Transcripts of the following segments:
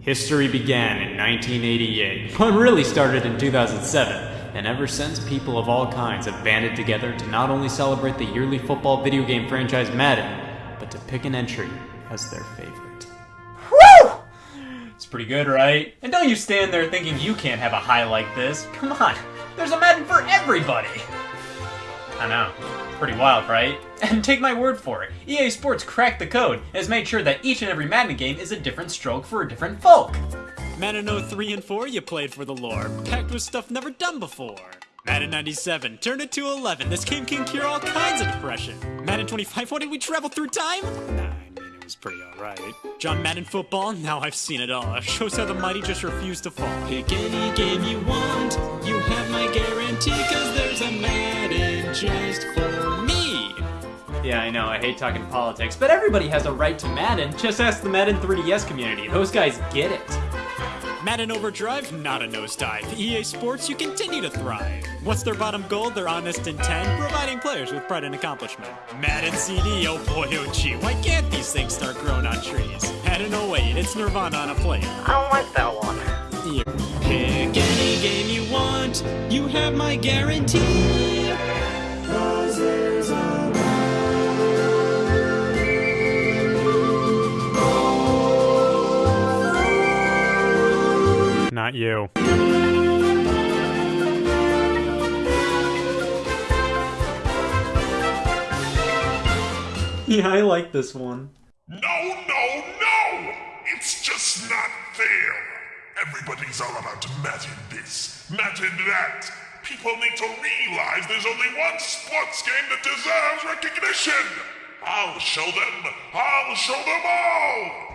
History began in 1988, but really started in 2007, and ever since, people of all kinds have banded together to not only celebrate the yearly football video game franchise Madden, but to pick an entry as their favorite. Woo! It's pretty good, right? And don't you stand there thinking you can't have a high like this. Come on, there's a Madden for everybody! I know. Pretty wild, right? And take my word for it, EA Sports cracked the code and has made sure that each and every Madden game is a different stroke for a different folk. Madden 03 and 4, you played for the lore, packed with stuff never done before. Madden 97, turn it to 11, this game can cure all kinds of depression. Madden 25, what did we travel through time? Nah, I mean, it was pretty alright. John Madden football, now I've seen it all. Shows how the mighty just refuse to fall. Pick any game you want, you have my guarantee, cause there's a Madden just for me. Yeah, I know, I hate talking politics, but everybody has a right to Madden. Just ask the Madden 3DS community, those guys get it. Madden Overdrive, not a nosedive. EA Sports, you continue to thrive. What's their bottom goal? Their honest intent, providing players with pride and accomplishment. Madden CD, oh boy, oh gee, why can't these things start growing on trees? Madden 08, it's Nirvana on a plate. I don't like that one. You pick any game you want, you have my guarantee. Not you. Yeah, I like this one. No, no, no! It's just not fair! Everybody's all about Madden this, Madden that. People need to realize there's only one sports game that deserves recognition! I'll show them! I'll show them all!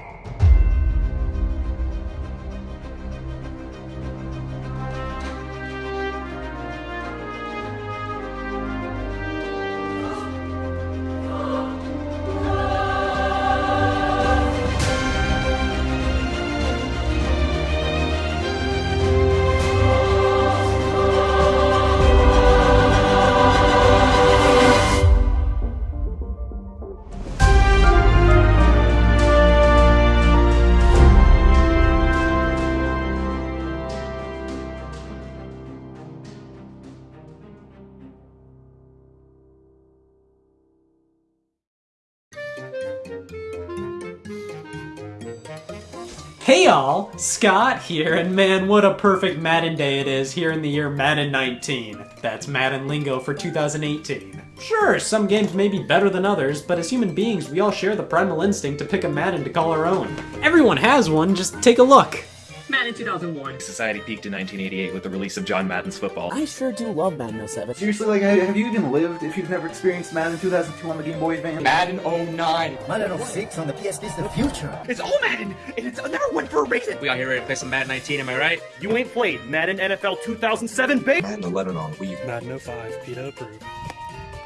Scott here, and man, what a perfect Madden day it is here in the year Madden 19. That's Madden lingo for 2018. Sure, some games may be better than others, but as human beings, we all share the primal instinct to pick a Madden to call our own. Everyone has one, just take a look. Madden 2001. Society peaked in 1988 with the release of John Madden's football. I sure do love Madden 07. Seriously, like, have you even lived if you've never experienced Madden 2002 on the Game Boy Advance? Madden 09. Madden 06 on the PS is the future. It's all Madden, and it's never went for a reason. We got here ready to play some Madden 19, am I right? You ain't played Madden NFL 2007, babe! Madden 11 on Wii. Madden 05, PETA approved.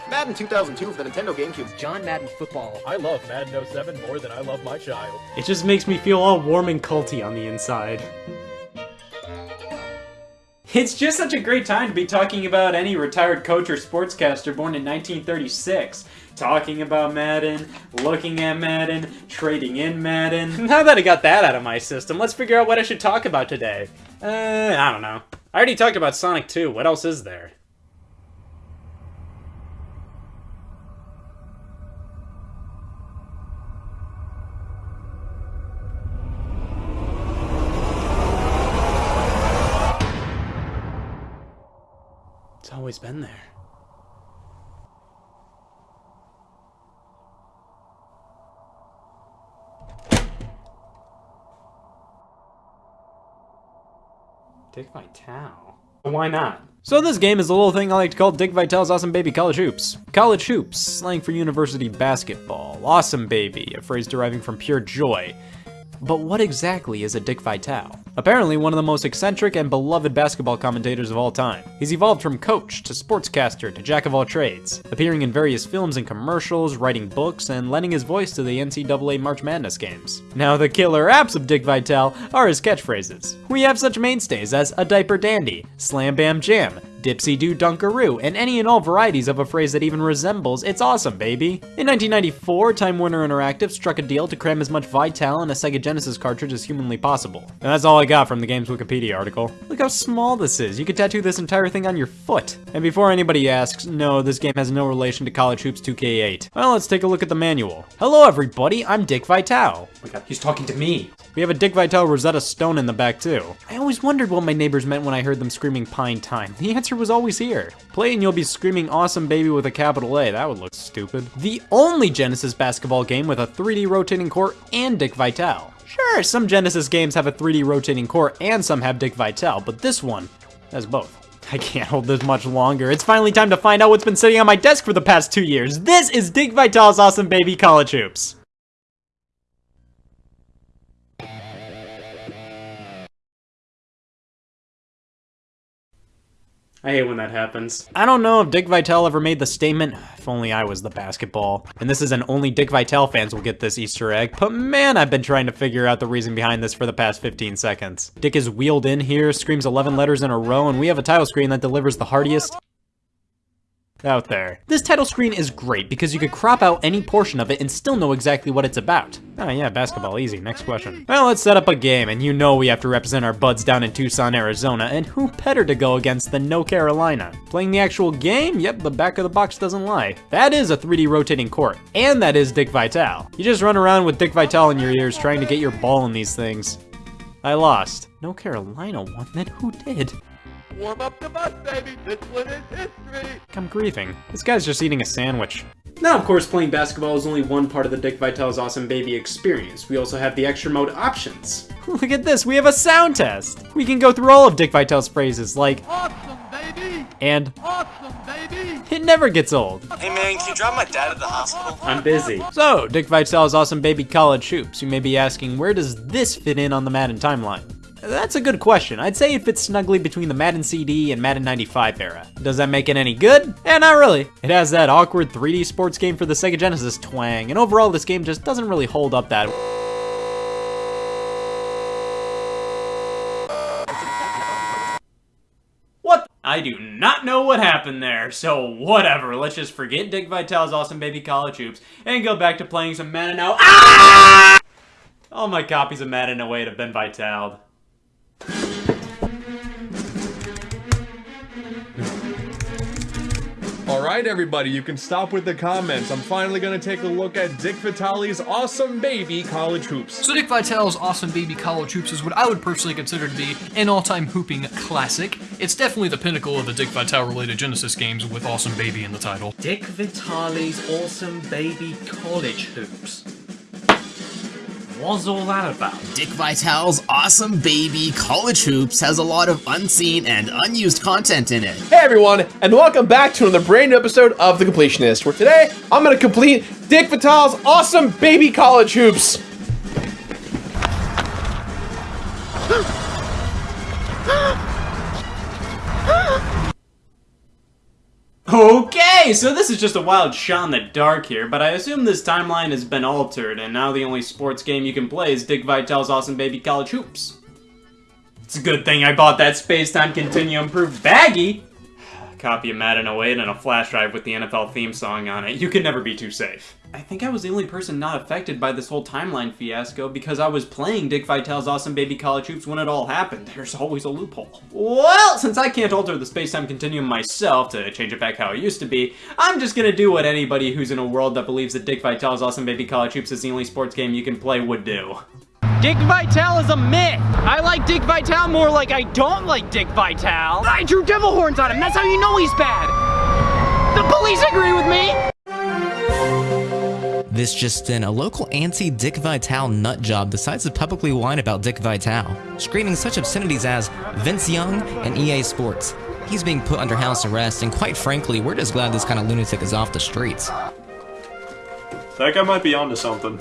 Madden 2002 for the Nintendo GameCube. John Madden Football. I love Madden 07 more than I love my child. It just makes me feel all warm and culty on the inside. It's just such a great time to be talking about any retired coach or sportscaster born in 1936. Talking about Madden, looking at Madden, trading in Madden. Now that I got that out of my system, let's figure out what I should talk about today. Uh, I don't know. I already talked about Sonic 2, what else is there? Always been there. Dick Vitale. Why not? So this game is a little thing I like to call Dick Vitale's Awesome Baby College Hoops. College Hoops, slang for university basketball. Awesome Baby, a phrase deriving from pure joy. But what exactly is a Dick Vitale? Apparently one of the most eccentric and beloved basketball commentators of all time. He's evolved from coach to sportscaster to jack of all trades, appearing in various films and commercials, writing books, and lending his voice to the NCAA March Madness games. Now the killer apps of Dick Vitale are his catchphrases. We have such mainstays as a diaper dandy, slam bam jam, dipsy do dunkaroo, and any and all varieties of a phrase that even resembles it's awesome, baby. In 1994, Time Warner Interactive struck a deal to cram as much Vital in a Sega Genesis cartridge as humanly possible. And that's all I got from the game's Wikipedia article. Look how small this is. You could tattoo this entire thing on your foot. And before anybody asks, no, this game has no relation to College Hoops 2K8. Well, let's take a look at the manual. Hello everybody, I'm Dick Vitale. Oh my god, he's talking to me. We have a Dick Vitale Rosetta Stone in the back too. I always wondered what my neighbors meant when I heard them screaming Pine Time. The answer was always here. Play and you'll be screaming Awesome Baby with a capital A. That would look stupid. The only Genesis basketball game with a 3D rotating core and Dick Vitale. Sure, some Genesis games have a 3D rotating core and some have Dick Vitale, but this one has both. I can't hold this much longer. It's finally time to find out what's been sitting on my desk for the past two years. This is Dick Vitale's Awesome Baby College Hoops. I hate when that happens. I don't know if Dick Vitale ever made the statement, if only I was the basketball. And this is an only Dick Vitale fans will get this Easter egg, but man, I've been trying to figure out the reason behind this for the past 15 seconds. Dick is wheeled in here, screams 11 letters in a row, and we have a title screen that delivers the heartiest out there. This title screen is great because you could crop out any portion of it and still know exactly what it's about. Oh yeah, basketball, easy, next question. Well, let's set up a game, and you know we have to represent our buds down in Tucson, Arizona, and who better to go against than No Carolina? Playing the actual game? Yep, the back of the box doesn't lie. That is a 3D rotating court, and that is Dick Vitale. You just run around with Dick Vitale in your ears trying to get your ball in these things. I lost. No Carolina won, then who did? Warm up the bus, baby! This one is history! I'm grieving. This guy's just eating a sandwich. Now, of course, playing basketball is only one part of the Dick Vitale's Awesome Baby experience. We also have the extra mode options. Look at this, we have a sound test! We can go through all of Dick Vitale's phrases like Awesome, baby! and Awesome, baby! it never gets old. Hey man, can you drop my dad at the hospital? I'm busy. So, Dick Vitale's Awesome Baby College Hoops. You may be asking, where does this fit in on the Madden timeline? That's a good question. I'd say it fits snugly between the Madden CD and Madden 95 era. Does that make it any good? Eh, not really. It has that awkward 3D sports game for the Sega Genesis twang, and overall this game just doesn't really hold up that What? I do not know what happened there, so whatever. Let's just forget Dick Vitale's Awesome Baby College Hoops and go back to playing some Madden now. Ah! All my copies of Madden away have Ben Vitale. Alright everybody, you can stop with the comments. I'm finally gonna take a look at Dick Vitale's Awesome Baby College Hoops. So Dick Vitale's Awesome Baby College Hoops is what I would personally consider to be an all-time hooping classic. It's definitely the pinnacle of the Dick Vitale related Genesis games with Awesome Baby in the title. Dick Vitale's Awesome Baby College Hoops. What's all that about? Dick Vitale's Awesome Baby College Hoops has a lot of unseen and unused content in it. Hey everyone, and welcome back to another brand new episode of The Completionist, where today I'm gonna complete Dick Vitale's Awesome Baby College Hoops. Okay, so this is just a wild shot in the dark here, but I assume this timeline has been altered, and now the only sports game you can play is Dick Vitale's Awesome Baby College Hoops. It's a good thing I bought that Space-Time Continuum Proof baggie! Copy of Madden 08 and a flash drive with the NFL theme song on it. You can never be too safe. I think I was the only person not affected by this whole timeline fiasco because I was playing Dick Vitale's Awesome Baby College Hoops when it all happened. There's always a loophole. Well, since I can't alter the space-time continuum myself to change it back how it used to be, I'm just gonna do what anybody who's in a world that believes that Dick Vitale's Awesome Baby College Hoops is the only sports game you can play would do. Dick Vitale is a myth. I like Dick Vitale more like I don't like Dick Vitale. I drew devil horns on him. That's how you know he's bad. The police agree with me. This just in, a local anti-Dick Vitale nutjob decides to publicly whine about Dick Vitale, screaming such obscenities as Vince Young and EA Sports. He's being put under house arrest, and quite frankly, we're just glad this kind of lunatic is off the streets. That guy might be onto something.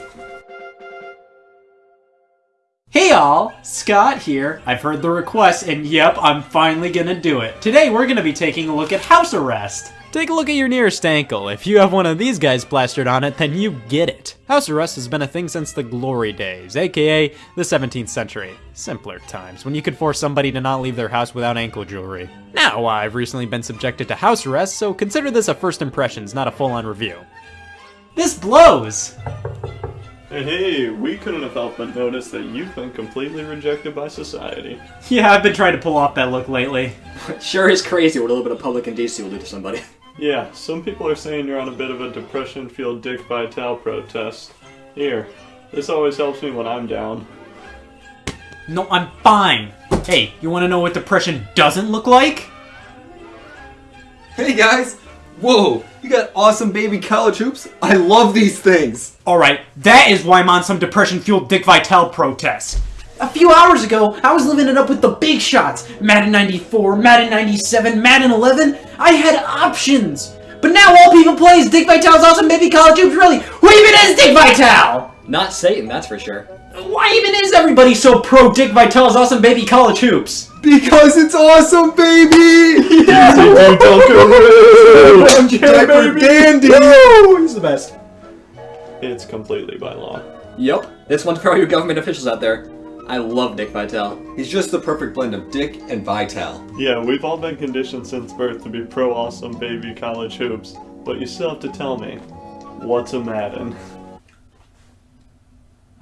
Hey all, Scott here. I've heard the request and yep, I'm finally gonna do it. Today we're gonna be taking a look at house arrest. Take a look at your nearest ankle. If you have one of these guys plastered on it, then you get it. House arrest has been a thing since the glory days, aka the 17th century. Simpler times, when you could force somebody to not leave their house without ankle jewelry. Now, I've recently been subjected to house arrest, so consider this a first impressions, not a full-on review. This blows! Hey, we couldn't have helped but notice that you've been completely rejected by society. Yeah, I've been trying to pull off that look lately. sure is crazy what a little bit of public indecency will do to somebody. Yeah, some people are saying you're on a bit of a depression-fueled Dick Vitale protest. Here, this always helps me when I'm down. No, I'm fine. Hey, you want to know what depression doesn't look like? Hey guys! Whoa, you got awesome baby college hoops? I love these things! Alright, that is why I'm on some depression-fueled Dick Vitale protest. A few hours ago, I was living it up with the big shots. Madden 94, Madden 97, Madden 11. I had options. But now all people play is Dick Vitale's awesome baby college hoops. Really, who even is Dick Vitale? Not Satan, that's for sure. Why even is everybody so pro Dick Vitale's awesome baby college hoops? Because it's awesome, baby! Yeah. Diaper Dandy! He's the best. It's completely by law. Yep, this one's for all you government officials out there. I love Dick Vitale. He's just the perfect blend of Dick and Vitale. Yeah, we've all been conditioned since birth to be pro awesome baby college hoops, but you still have to tell me, what's a Madden?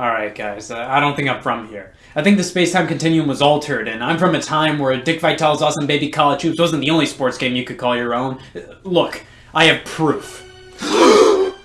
Alright guys, uh, I don't think I'm from here. I think the space-time continuum was altered, and I'm from a time where Dick Vitale's Awesome Baby College Hoops wasn't the only sports game you could call your own. Uh, look, I have proof.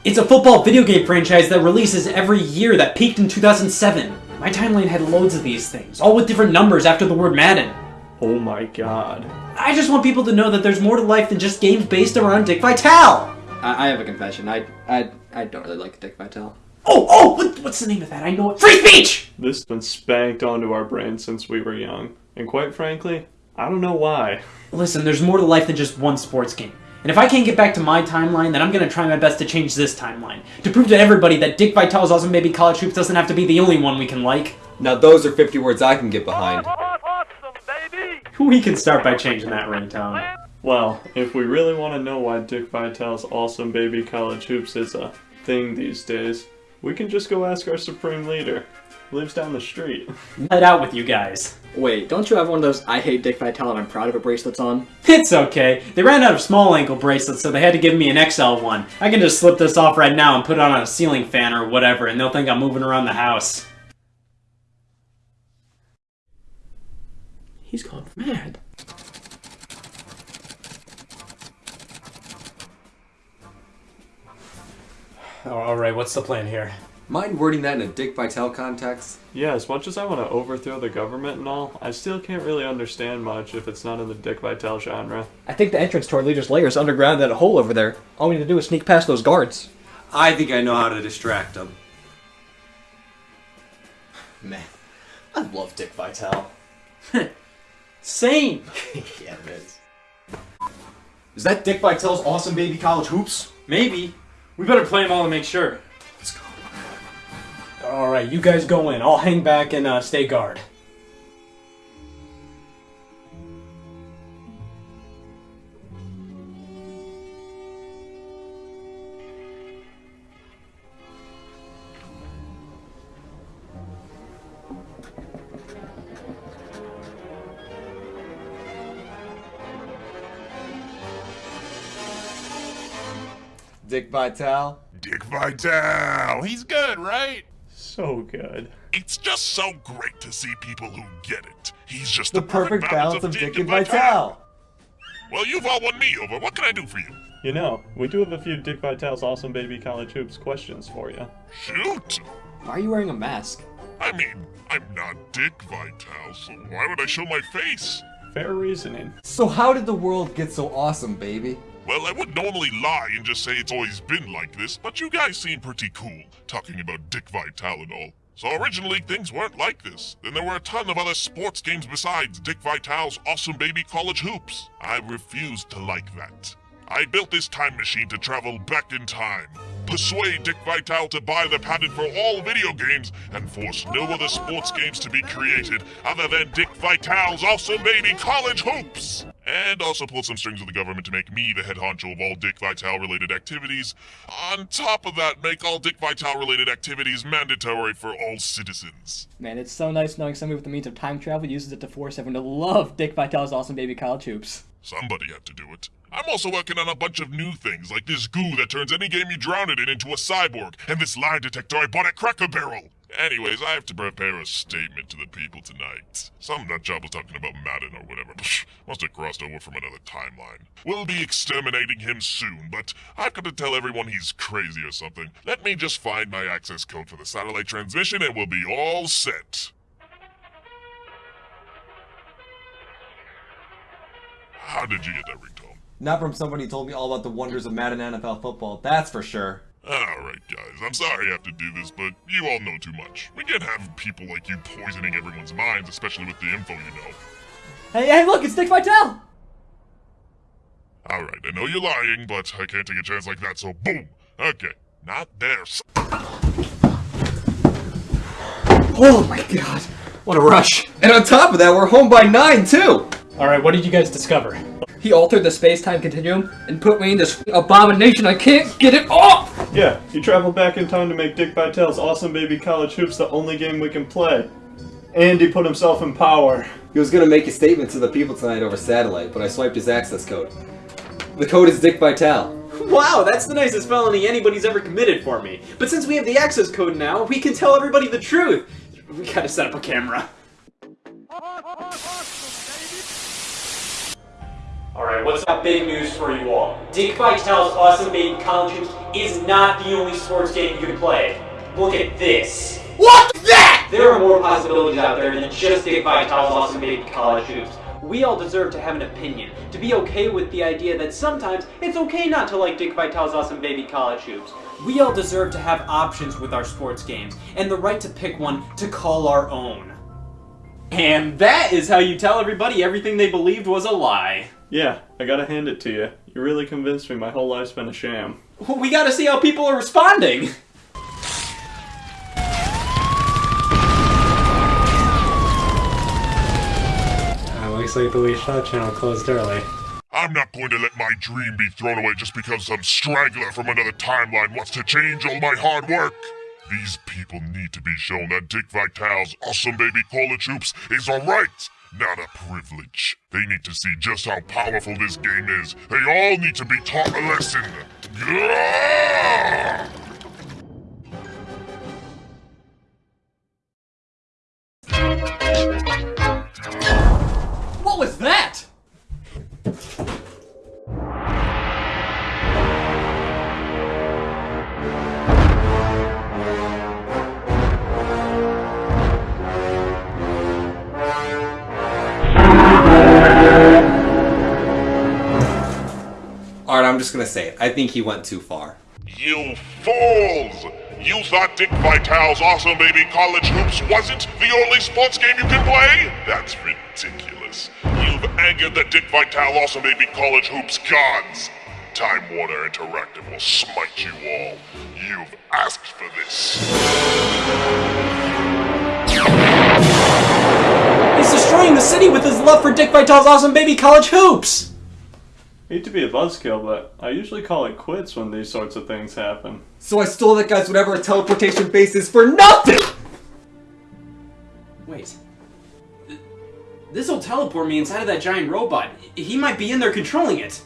it's a football video game franchise that releases every year that peaked in 2007. My timeline had loads of these things, all with different numbers after the word Madden. Oh my god. I just want people to know that there's more to life than just games based around Dick Vitale! I, I have a confession. I, I I don't really like Dick Vitale. Oh, oh, what, what's the name of that? I know it. Free speech! This has been spanked onto our brains since we were young. And quite frankly, I don't know why. Listen, there's more to life than just one sports game. And if I can't get back to my timeline, then I'm gonna try my best to change this timeline. To prove to everybody that Dick Vitale's Awesome Baby College Hoops doesn't have to be the only one we can like. Now those are 50 words I can get behind. Awesome, We can start by changing that ringtone. Well, if we really want to know why Dick Vitale's Awesome Baby College Hoops is a thing these days, we can just go ask our Supreme Leader. Lives down the street. Let out with you guys. Wait, don't you have one of those I hate Dick Vitale and I'm proud of it bracelets on? It's okay. They ran out of small ankle bracelets, so they had to give me an XL one. I can just slip this off right now and put it on a ceiling fan or whatever, and they'll think I'm moving around the house. He's gone mad. Alright, what's the plan here? Mind wording that in a Dick Vitale context? Yeah, as much as I want to overthrow the government and all, I still can't really understand much if it's not in the Dick Vitale genre. I think the entrance to our leader's lair is underground in a hole over there. All we need to do is sneak past those guards. I think I know how to distract them. Man, I love Dick Vitale. Same! yeah, it is. Is that Dick Vitale's awesome baby college hoops? Maybe. We better play them all to make sure. Let's go. Alright, you guys go in. I'll hang back and uh, stay guard. Dick Vitale? Dick Vitale! He's good, right? So good. It's just so great to see people who get it. He's just The perfect balance of Dick and Vitale. Well, you've all won me over. What can I do for you? You know, we do have a few Dick Vitale's Awesome Baby College Hoops questions for you. Shoot! Why are you wearing a mask? I mean, I'm not Dick Vitale, so why would I show my face? Fair reasoning. So how did the world get so awesome, baby? Well, I would normally lie and just say it's always been like this, but you guys seem pretty cool, talking about Dick Vitale and all. So originally things weren't like this. Then there were a ton of other sports games besides Dick Vitale's Awesome Baby College Hoops. I refused to like that. I built this time machine to travel back in time, persuade Dick Vitale to buy the patent for all video games, and force no other sports games to be created other than Dick Vitale's Awesome Baby College Hoops. And also pull some strings with the government to make me the head honcho of all Dick Vitale related activities. On top of that, make all Dick Vitale related activities mandatory for all citizens. Man, it's so nice knowing somebody with the means of time travel uses it to force everyone to love Dick Vitale's awesome baby college hoops. Somebody had to do it. I'm also working on a bunch of new things, like this goo that turns any game you drown it in into a cyborg, and this lie detector I bought at Cracker Barrel. Anyways, I have to prepare a statement to the people tonight. Some nut job was talking about Madden or whatever. Must have crossed over from another timeline. We'll be exterminating him soon, but I've got to tell everyone he's crazy or something. Let me just find my access code for the satellite transmission and we'll be all set. How did you get that ringtone? Not from somebody who told me all about the wonders of Madden NFL football, that's for sure. Alright, guys, I'm sorry I have to do this, but you all know too much. We can't have people like you poisoning everyone's minds, especially with the info you know. Hey, hey, look, it's Dick Vitale! Alright, I know you're lying, but I can't take a chance like that, so boom! Okay, not there. Oh my god, what a rush. And on top of that, we're home by 9 too! Alright, what did you guys discover? He altered the space-time continuum and put me in this abomination I can't get it off! Yeah, he traveled back in time to make Dick Vitale's Awesome Baby College Hoops the only game we can play. And he put himself in power. He was gonna make a statement to the people tonight over satellite, but I swiped his access code. The code is Dick Vitale. Wow, that's the nicest felony anybody's ever committed for me. But since we have the access code now, we can tell everybody the truth. We gotta set up a camera. Alright, what's up? Big news for you all. Dick Vitale's Awesome Baby College Hoops is not the only sports game you can play. Look at this. What that? There are more possibilities out there than just Dick Vitale's Awesome Baby College Hoops. We all deserve to have an opinion, to be okay with the idea that sometimes it's okay not to like Dick Vitale's Awesome Baby College Hoops. We all deserve to have options with our sports games, and the right to pick one to call our own. And that is how you tell everybody everything they believed was a lie. Yeah, I gotta hand it to you. You really convinced me my whole life's been a sham. We gotta see how people are responding. Uh, looks like the Wii Shop channel closed early. I'm not going to let my dream be thrown away just because some straggler from another timeline wants to change all my hard work. These people need to be shown that Dick Vitale's awesome baby college troops is a right, not a privilege. They need to see just how powerful this game is. They all need to be taught a lesson. What was that? I'm just gonna say it. I think he went too far. You fools! You thought Dick Vitale's Awesome Baby College Hoops wasn't the only sports game you can play? That's ridiculous. You've angered the Dick Vitale Awesome Baby College Hoops gods. Time Warner Interactive will smite you all. You've asked for this. He's destroying the city with his love for Dick Vitale's Awesome Baby College Hoops! Hate to be a buzzkill, but I usually call it quits when these sorts of things happen. So I stole that guy's whatever a teleportation base is for nothing! Wait. This'll teleport me inside of that giant robot. He might be in there controlling it.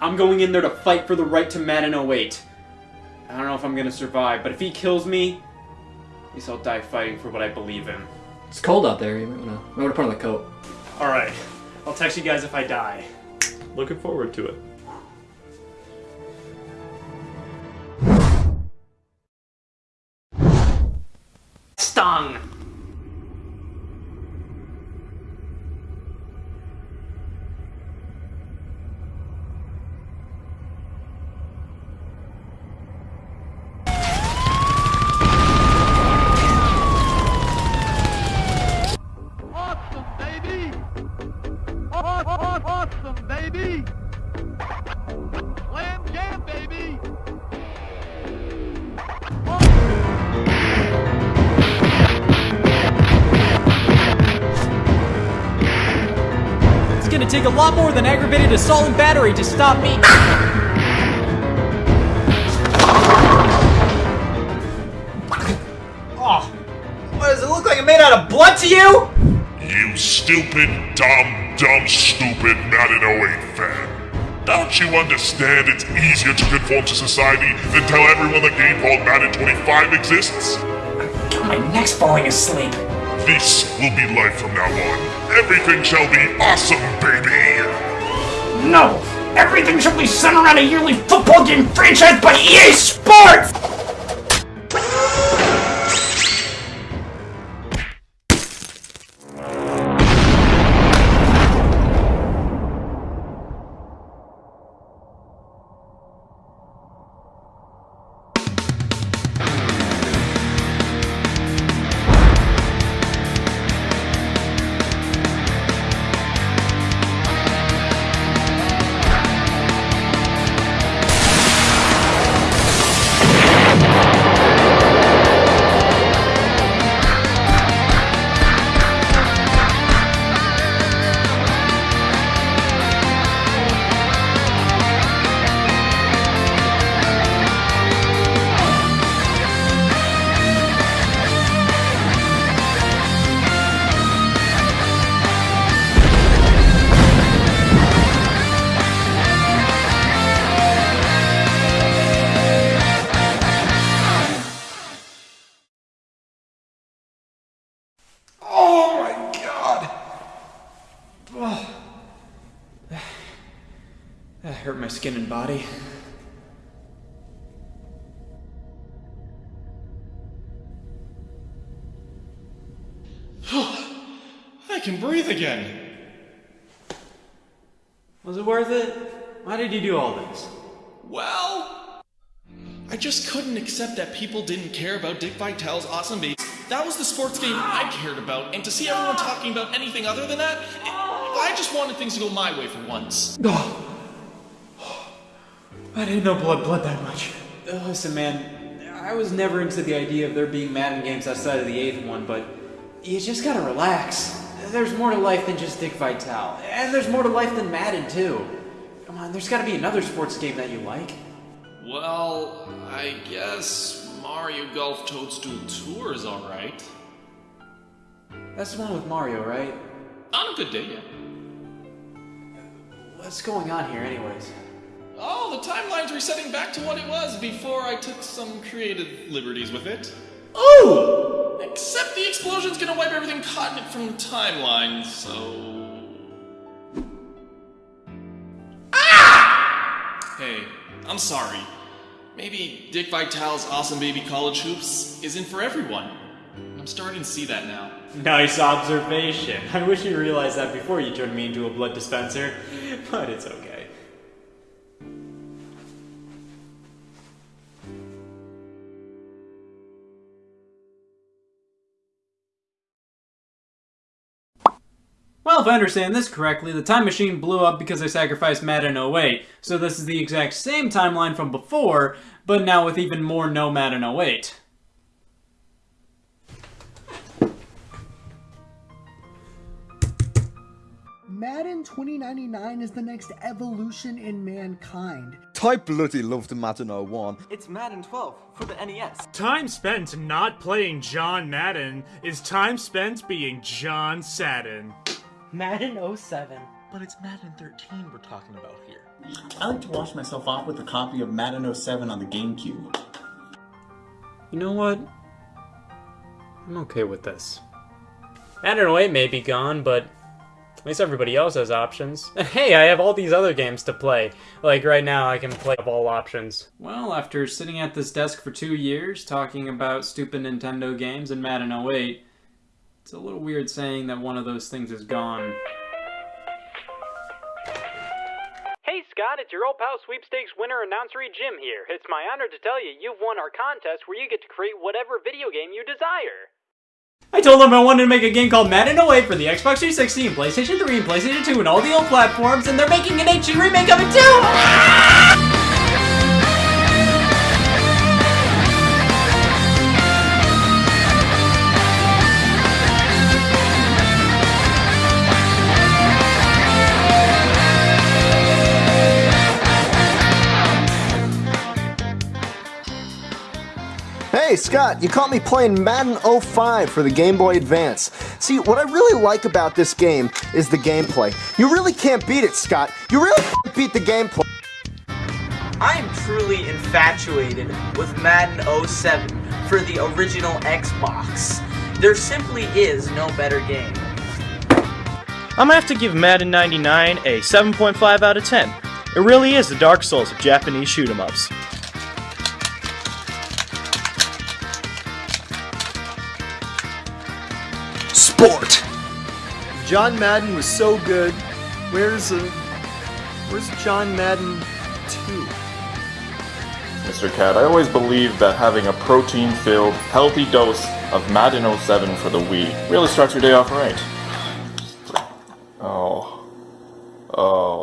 I'm going in there to fight for the right to Madden 08. I don't know if I'm gonna survive, but if he kills me, at least I'll die fighting for what I believe in. It's cold out there, you might wanna, might wanna put on the coat. Alright, I'll text you guys if I die. Looking forward to it. Baby! Slam jam, baby! It's gonna take a lot more than aggravated assault and battery to stop me. oh, what does it look like? it made out of blood to you? You stupid, dumb dumb, stupid Madden 08 fan. Don't you understand it's easier to conform to society than tell everyone the game called Madden 25 exists? My neck's falling asleep. This will be life from now on. Everything shall be awesome, baby! No! Everything shall be centered around a yearly football game franchise by EA Sports! Skin and body. I can breathe again. Was it worth it? Why did you do all this? Well, I just couldn't accept that people didn't care about Dick Vitale's awesome baby. That was the sports game I cared about, and to see everyone talking about anything other than that, it, I just wanted things to go my way for once. I didn't know blood bled that much. Uh, Listen, man, I was never into the idea of there being Madden games outside of the eighth one, but you just gotta relax. There's more to life than just Dick Vitale, and there's more to life than Madden too. Come on, there's gotta be another sports game that you like. Well, I guess Mario Golf Toadstool Tour is alright. That's the one with Mario, right? On a good day, yeah. What's going on here, anyways? Oh, the timeline's resetting back to what it was before I took some creative liberties with it. Oh! Except the explosion's gonna wipe everything caught in it from the timeline, so. Ah! Hey, I'm sorry. Maybe Dick Vitale's awesome baby college hoops isn't for everyone. I'm starting to see that now. Nice observation. I wish you realized that before you turned me into a blood dispenser, but it's okay. Well, if I understand this correctly, the time machine blew up because I sacrificed Madden 08. So this is the exact same timeline from before, but now with even more no Madden 08. Madden 2099 is the next evolution in mankind. I bloody loved Madden 01. It's Madden 12 for the NES. Time spent not playing John Madden is time spent being John Sadden. Madden 07. But it's Madden 13 we're talking about here. I like to wash myself off with a copy of Madden 07 on the GameCube. You know what? I'm okay with this. Madden 08 may be gone, but at least everybody else has options. And hey, I have all these other games to play. Like right now, I can play all options. Well, after sitting at this desk for two years, talking about stupid Nintendo games and Madden 08, it's a little weird saying that one of those things is gone. Hey Scott, it's your old pal sweepstakes winner announcery Jim here. It's my honor to tell you you've won our contest where you get to create whatever video game you desire. I told them I wanted to make a game called Madden 08 for the Xbox 360 and PlayStation 3 and PlayStation 2 and all the old platforms, and they're making an HD remake of it too! Hey, Scott, you caught me playing Madden 05 for the Game Boy Advance. See, what I really like about this game is the gameplay. You really can't beat it, Scott. You really can't beat the gameplay. I am truly infatuated with Madden 07 for the original Xbox. There simply is no better game. I'm gonna have to give Madden 99 a 7.5 out of 10. It really is the Dark Souls of Japanese shoot 'em ups. Sport! John Madden was so good. Where's uh, where's John Madden 2? Mr. Cat, I always believed that having a protein-filled, healthy dose of Madden 07 for the Wii really starts your day off right. Oh. Oh.